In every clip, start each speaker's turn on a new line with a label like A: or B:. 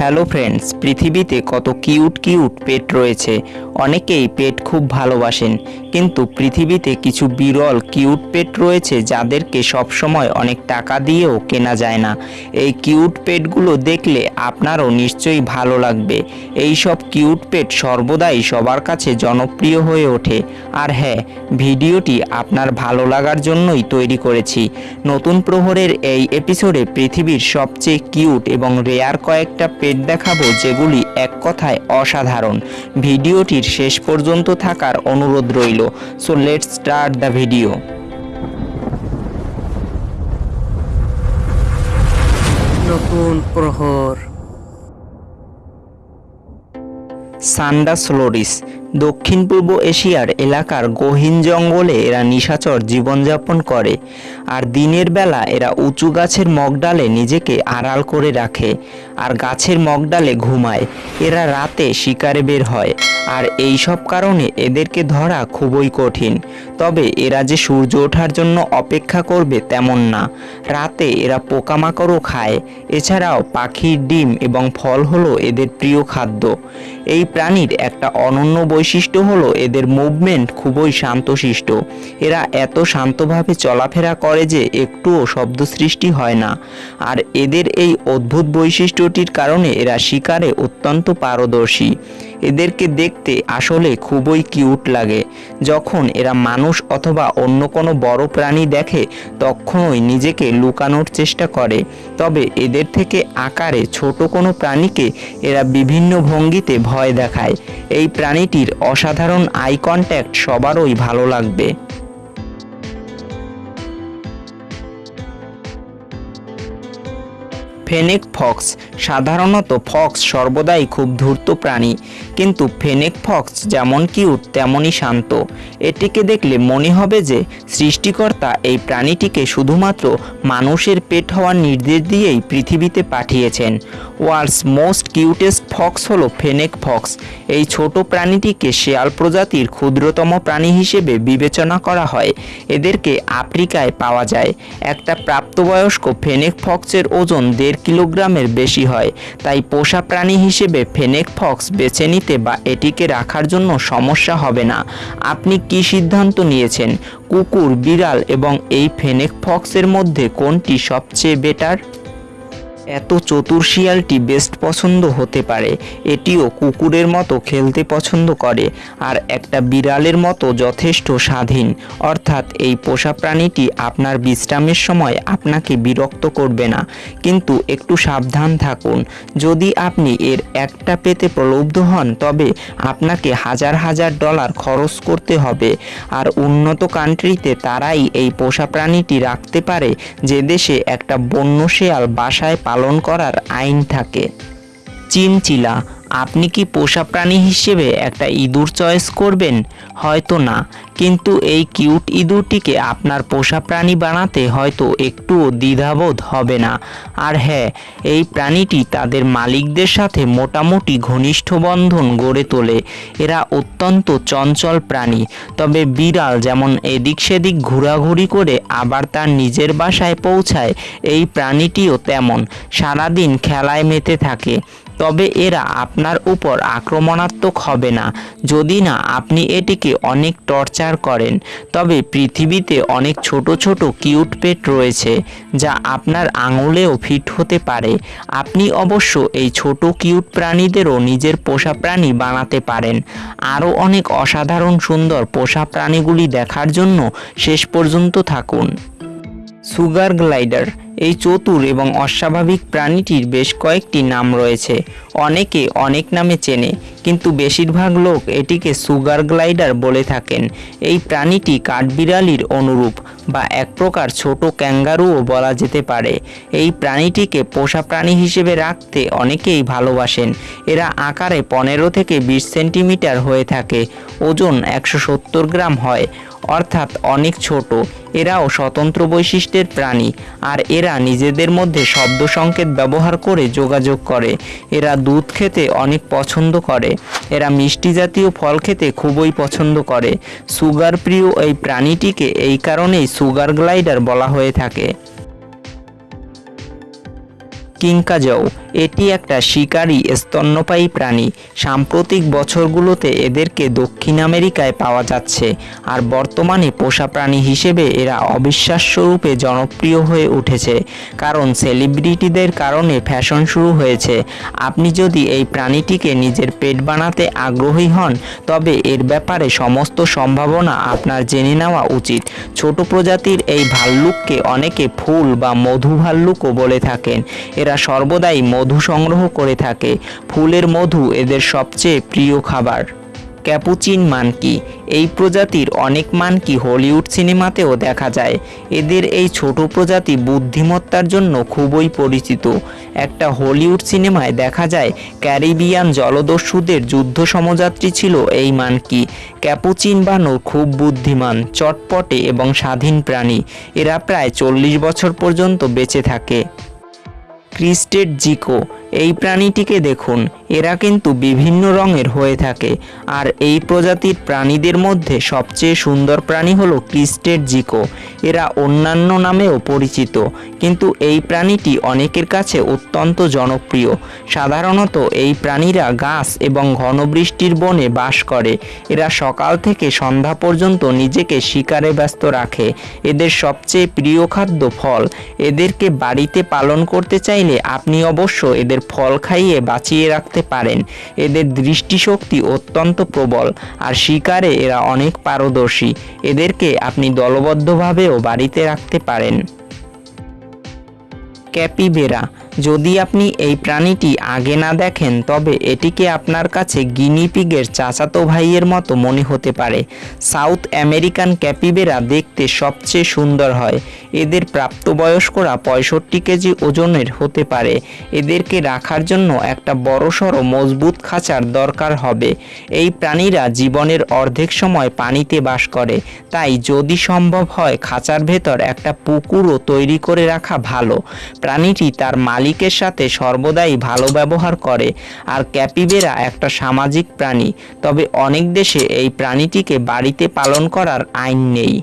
A: Hello friends পৃথিবীতে কত cute cute পেট রয়েছে। অনেকেই পেট খুব ভালোবাসেন। কিন্তু পৃথিবীতে কিছু বিরল কিউট পেট রয়েছে যাদেরকে সবসময় অনেক টাকা দিয়েও কেনা যায় না। এই কিউট পেটগুলো দেখলে আপনারও নিশ্চয়ই ভালো লাগবে। এই সব কিউট পেট সর্বদাই সবার কাছে জনপ্রিয় হয়ে ওঠে। আর হ্যাঁ ভিডিওটি আপনার ভালো লাগার জন্যই তৈরি করেছি। নতুন প্রহরের এই এপিসোডে পৃথিবীর সবচেয়ে কিউট এবং রেয়ার কয়েকটা পেট দেখাবো যেগুলি এক কথায় অসাধারণ। ভিডিওটির শেষ পর্যন্ত থাকার অনুরোধ রইল। So let's start the video
B: নতুন প্রহর।
A: সান্ডাস লোরিস দক্ষিণ পূর্ব এশিয়ার এলাকার গহীন জঙ্গলে এরা নিশাচর জীবনযাপন করে, আর দিনের বেলা এরা উঁচু গাছের মগডালে নিজেকে আড়াল করে রাখে আর গাছের মগডালে ঘুমায়। এরা রাতে শিকারে বের হয়, আর এই সব কারণে এদেরকে ধরা খুবই কঠিন। তবে এরা যে সূর্য ওঠার জন্য অপেক্ষা করবে তেমন না। রাতে এরা পোকামাকড়ও খায়। এছাড়াও পাখির ডিম এবং ফল হলো এদের প্রিয় খাদ্য। এই প্রাণীর একটা অনন্য বৈশিষ্ট্য হলো এদের মুভমেন্ট খুবই শান্তশিষ্ট। এরা এত শান্তভাবে চলাফেরা করে যে একটুও শব্দ সৃষ্টি হয় না। আর এদের এই অদ্ভুত বৈশিষ্ট্যটির কারণে এরা শিকারে অত্যন্ত পারদর্শী। এদেরকে দেখতে আসলে খুবই কিউট লাগে। যখন এরা মানুষ অথবা অন্য কোনো বড় প্রাণী দেখে, তখনই নিজেকে লুকানোর চেষ্টা করে। তবে এদের থেকে আকারে ছোট কোনো প্রাণীকে এরা বিভিন্ন ভঙ্গিতে ভয় দেখায়। এই প্রাণীটির অসাধারণ আই কন্ট্যাক্ট সবারই ভালো লাগবে। ফেনেক ফক্স, সাধারণত ফক্স সর্বদাই খুব ধূর্ত প্রাণী। কিন্তু ফেনেক ফক্স যেমন কিউট, তেমনই শান্ত। এটিকে দেখলে মনে হবে যে সৃষ্টিকর্তা এই প্রাণীটিকে শুধুমাত্র মানুষের পেট হওয়ার নির্দেশ দিয়েই পৃথিবীতে পাঠিয়েছেন। ওয়ার্ল্ডস মোস্ট কিউটেস্ট ফক্স হলো ফেনেক ফক্স। এই ছোট প্রাণীটিকে শেয়াল প্রজাতির ক্ষুদ্রতম প্রাণী হিসেবে বিবেচনা করা হয়। এদেরকে আফ্রিকায় পাওয়া যায়। একটা প্রাপ্তবয়স্ক ফেনেক ফক্সের ওজন দেড় কিলোগ্রামের বেশি হয়। তাই পোষা প্রাণী হিসেবে ফেনেক ফক্স বেছে নিতে বা এটিকে রাখার জন্য সমস্যা হবে না। আপনি কি সিদ্ধান্ত নিয়েছেন? কুকুর, বিড়াল এবং এই ফেনেক ফক্সের মধ্যে কোনটি সবচেয়ে বেটার? এত চতুর শিয়ালটি বেস্ট পছন্দ হতে পারে। এটিও কুকুরের মতো খেলতে পছন্দ করে আর একটা বিড়ালের মতো যথেষ্ট স্বাধীন। অর্থাৎ এই পোষা প্রাণীটি আপনার বিশ্রামের সময় আপনাকে বিরক্ত করবে না। কিন্তু একটু সাবধান থাকুন। যদি আপনি এর একটা পেতে প্রলুব্ধ হন, তবে আপনাকে হাজার হাজার ডলার খরচ করতে হবে। আর উন্নত কান্ট্রিতে তারাই এই পোষা প্রাণীটি রাখতে পারে। যে দেশে একটা বন্য শেয়াল বাসায় পালন করার আইন থাকে। চিনচিলা আপনি কি পোষা প্রাণী হিসেবে একটা ইঁদুর চয়েস করবেন? হয়তো না। কিন্তু এই কিউট ইঁদুরটিকে আপনার পোষা প্রাণী বানাতে হয়তো একটুও দ্বিধাবোধ হবে না। আর হ্যাঁ এই প্রাণীটি তাদের মালিকদের সাথে মোটামুটি ঘনিষ্ঠ বন্ধন গড়ে তোলে। এরা অত্যন্ত চঞ্চল প্রাণী। তবে বিড়াল যেমন এদিক সেদিক ঘোরাঘুরি করে আবার তার নিজের বাসায় পৌঁছায়, এই প্রাণীটিও তেমন। সারাদিন খেলায় মেতে থাকে। তবে এরা আপনার উপর আক্রমণাত্মক হবে না। যদি না, আপনি এটিকে অনেক টর্চার করেন। তবে পৃথিবীতে অনেক ছোট ছোট কিউট পেট রয়েছে, যা আপনার আঙুলেও ফিট হতে পারে। আপনি অবশ্য এই ছোট কিউট প্রাণীদেরও নিজের পোষা প্রাণী বানাতে পারেন। আরও অনেক অসাধারণ সুন্দর পোষা প্রাণীগুলি দেখার জন্য শেষ পর্যন্ত থাকুন। সুগার গ্লাইডার এই চতুর এবং অস্বাভাবিক প্রাণীটির বেশ কয়েকটি নাম রয়েছে। অনেকে অনেক নামে চেনে, কিন্তু বেশিরভাগ লোক এটিকে সুগার গ্লাইডার বলে থাকেন। এই প্রাণীটি কাঠবিড়ালির অনুরূপ বা এক প্রকার ছোট ক্যাঙ্গারুও বলা যেতে পারে। এই প্রাণীটিকে পোষা প্রাণী হিসেবে রাখতে অনেকেই ভালোবাসেন। এরা আকারে পনেরো থেকে বিশ সেন্টিমিটার হয়ে থাকে, ওজন একশো সত্তর গ্রাম হয়, অর্থাৎ অনেক ছোট। এরাও স্বতন্ত্র বৈশিষ্ট্যের প্রাণী, আর এরা নিজেদের মধ্যে শব্দ সংকেত ব্যবহার করে যোগাযোগ করে। এরা দুধ খেতে অনেক পছন্দ করে। এরা মিষ্টি জাতীয় ফল খেতে খুবই পছন্দ করে। সুগার প্রিয় এই প্রাণীটিকে এই কারণেই সুগার গ্লাইডার বলা হয়ে থাকে। কিংকাজৌ এটি একটা শিকারী স্তন্যপায়ী প্রাণী। সাম্প্রতিক বছরগুলোতে এদেরকে দক্ষিণ আমেরিকায় পাওয়া যাচ্ছে। আর বর্তমানে পোষা প্রাণী হিসেবে এরা অবিশ্বাস্যরূপে জনপ্রিয় হয়ে উঠেছে। কারণ সেলিব্রিটিদের কারণে ফ্যাশন শুরু হয়েছে। আপনি যদি এই প্রাণীটিকে নিজের পেট বানাতে আগ্রহী হন, তবে এর ব্যাপারে সমস্ত সম্ভাবনা আপনার জেনে নেওয়া উচিত। ছোট প্রজাতির এই ভাল্লুককে অনেকে ফুল বা মধু ভাল্লুকও বলে থাকেন। এরা সর্বদাই মধু সংগ্রহ করে থাকে। ফুলের মধু এদের সবচেয়ে প্রিয় খাবার। Capuchin monkey. এই প্রজাতির অনেক মানকি হলিউড সিনেমাতেও দেখা যায়। এদের এই ছোট প্রজাতি বুদ্ধিমত্তার জন্য খুবই পরিচিত। একটা হলিউড সিনেমায় দেখা যায়, ক্যারিবিয়ান জলদস্যুদের যুদ্ধ সমযাত্রী ছিল এই মানকি। ক্যাপুচিন বানর খুব বুদ্ধিমান, চটপটে এবং স্বাধীন প্রাণী। এরা প্রায় চল্লিশ বছর পর্যন্ত বেঁচে থাকে। ক্রিস্টেড জিকো এই প্রাণীটিকে দেখুন। এরা কিন্তু বিভিন্ন রঙের হয়ে থাকে। আর এই প্রজাতির প্রাণীদের মধ্যে সবচেয়ে সুন্দর প্রাণী হলো ক্রিস্টেড জিকো। এরা অন্যান্য নামেও পরিচিত। কিন্তু এই প্রাণীটি অনেকের কাছে অত্যন্ত জনপ্রিয়। সাধারণত এই প্রাণীরা গাছ এবং ঘনবৃষ্টির বনে বাস করে। এরা সকাল থেকে সন্ধ্যা পর্যন্ত নিজেকে শিকারে ব্যস্ত রাখে। এদের সবচেয়ে প্রিয় খাদ্য ফল। এদেরকে বাড়িতে পালন করতে চাইলে আপনি অবশ্য এদের ফল খাইয়ে বাঁচিয়ে রাখতে পারেন। এদের দৃষ্টিশক্তি অত্যন্ত প্রবল, আর শিকারে এরা অনেক পারদর্শী। এদেরকে আপনি দলবদ্ধভাবেও বাড়িতে রাখতে পারেন। ক্যাপিবেরা যদি আপনি এই প্রাণীটি আগে না দেখেন, তবে এটিকে আপনার কাছে গিনিপিগের চাচাতো ভাইয়ের মতো মনে হতে পারে। সাউথ আমেরিকান ক্যাপিবেরা দেখতে সবচেয়ে সুন্দর হয়। এদের প্রাপ্তবয়স্করা পঁয়ষট্টি কেজি ওজনের হতে পারে। এদেরকে রাখার জন্য একটা বড়সড় মজবুত খাঁচার দরকার হবে। এই প্রাণীরা জীবনের অর্ধেক সময় পানিতে বাস করে। তাই যদি সম্ভব হয়, খাঁচার ভেতর একটা পুকুরও তৈরি করে রাখা ভালো। প্রাণীটি তার মালিকের সাথে সর্বদাই ভালো ব্যবহার করে। আর ক্যাপিবেরা একটা সামাজিক প্রাণী। তবে অনেক দেশে এই প্রাণীটিকে বাড়িতে পালন করার আইন নেই।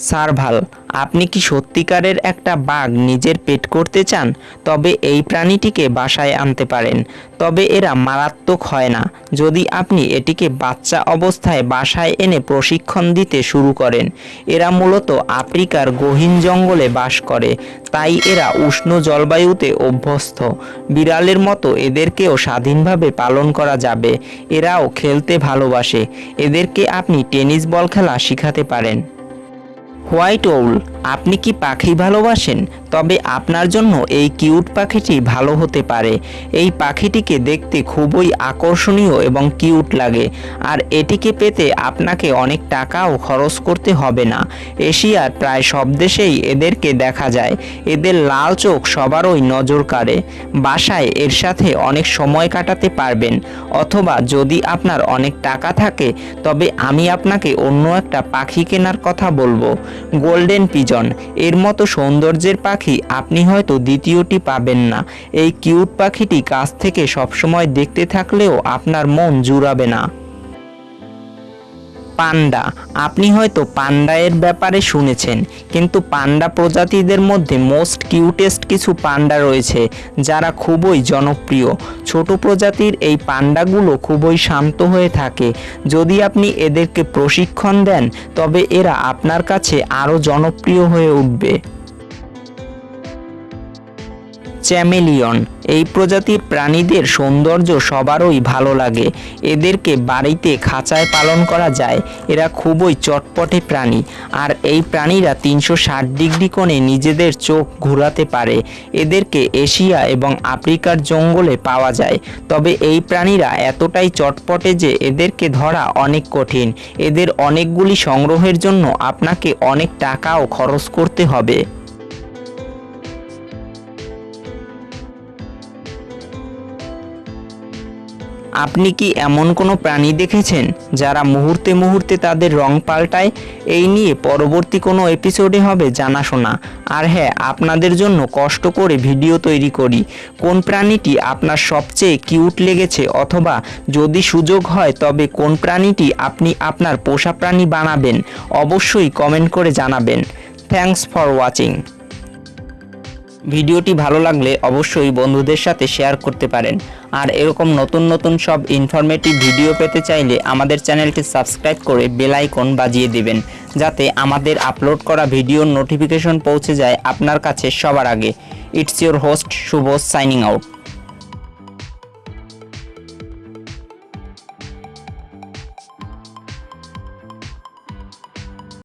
A: সার্ভাল, আপনি কি সত্যিকারের একটা বাঘ নিজের পেট করতে চান? তবে এই প্রাণীটিকে বাসায় আনতে পারেন। তবে এরা মারাত্মক হয় না। যদি আপনি এটিকে বাচ্চা অবস্থায় বাসায় এনে প্রশিক্ষণ দিতে শুরু করেন, এরা মূলত আফ্রিকার গহীন জঙ্গলে বাস করে। তাই এরা উষ্ণ জলবায়ুতে অভ্যস্ত। বিড়ালের মতো এদেরকেও স্বাধীনভাবে পালন করা যাবে। এরাও খেলতে ভালোবাসে। এদেরকে আপনি টেনিস বল খেলা শিখাতে পারেন। হোয়াইট ওউল আপনি কি পাখি ভালোবাসেন? তবে আপনার জন্য এই কিউট পাখিটি ভালো হতে পারে। এই পাখিটিকে দেখতে খুবই আকর্ষণীয় এবং কিউট লাগে। আর এটিকে পেতে আপনাকে অনেক টাকাও খরচ করতে হবে না। এশিয়ার প্রায় সব দেশেই এদেরকে দেখা যায়। এদের লাল চোখ সবারই নজর কাড়ে। বাসায় এর সাথে অনেক সময় কাটাতে পারবেন। অথবা যদি আপনার অনেক টাকা থাকে, তবে আমি আপনাকে অন্য একটা পাখি কেনার কথা বলব। Golden pigeon. এর মতো সৌন্দর্যের পাখি আপনি হয়তো দ্বিতীয়টি পাবেন না। এই কিউট পাখিটি কাছ থেকে সবসময় দেখতে থাকলেও আপনার মন জুড়াবে না। পান্ডা। আপনি হয়তো পান্ডা এর ব্যাপারে শুনেছেন, কিন্তু পান্ডা প্রজাতিদের মধ্যে মোস্ট কিউটেস্ট কিছু পান্ডা রয়েছে, যারা খুবই জনপ্রিয়। ছোট প্রজাতির এই পান্ডাগুলো খুবই শান্ত হয়ে থাকে। যদি আপনি এদেরকে প্রশিক্ষণ দেন, তবে এরা আপনার কাছে আরও জনপ্রিয় হয়ে উঠবে। চ্যামেলিয়ন। এই প্রজাতির প্রাণীদের সৌন্দর্য সবারই ভালো লাগে। এদেরকে বাড়িতে খাঁচায় পালন করা যায়। এরা খুবই চটপটে প্রাণী। আর এই প্রাণীরা তিনশো ষাট ডিগ্রি কোণে নিজেদের চোখ ঘোরাতে পারে। এদেরকে এশিয়া এবং আফ্রিকার জঙ্গলে পাওয়া যায়। তবে এই প্রাণীরা এতটাই চটপটে যে এদেরকে ধরা অনেক কঠিন। এদের অনেকগুলি সংগ্রহের জন্য আপনাকে অনেক টাকাও খরচ করতে হবে। আপনি কি এমন কোনো প্রাণী দেখেছেন যারা মুহূর্তে মুহূর্তে তাদের রং পাল্টায়? এই নিয়ে পরবর্তী কোনো এপিসোডে হবে জানাশোনা। আর হ্যাঁ আপনাদের জন্য কষ্ট করে ভিডিও তৈরি করি। কোন প্রাণীটি আপনার সবচেয়ে কিউট লেগেছে? অথবা যদি সুযোগ হয়, তবে কোন প্রাণীটি আপনি আপনার পোষা প্রাণী বানাবেন? অবশ্যই কমেন্ট করে জানাবেন। থ্যাঙ্কস ফর ওয়াচিং ভিডিওটি ভালো লাগলে অবশ্যই বন্ধুদের সাথে শেয়ার করতে পারেন। আর এরকম নতুন নতুন সব ইনফরমেটিভ ভিডিও পেতে চাইলে আমাদের চ্যানেলটি সাবস্ক্রাইব করে বেল আইকন বাজিয়ে দেবেন, যাতে আমাদের আপলোড করা ভিডিওর নোটিফিকেশন পৌঁছে যায় আপনার কাছে সবার আগে। It's your host Shubho signing out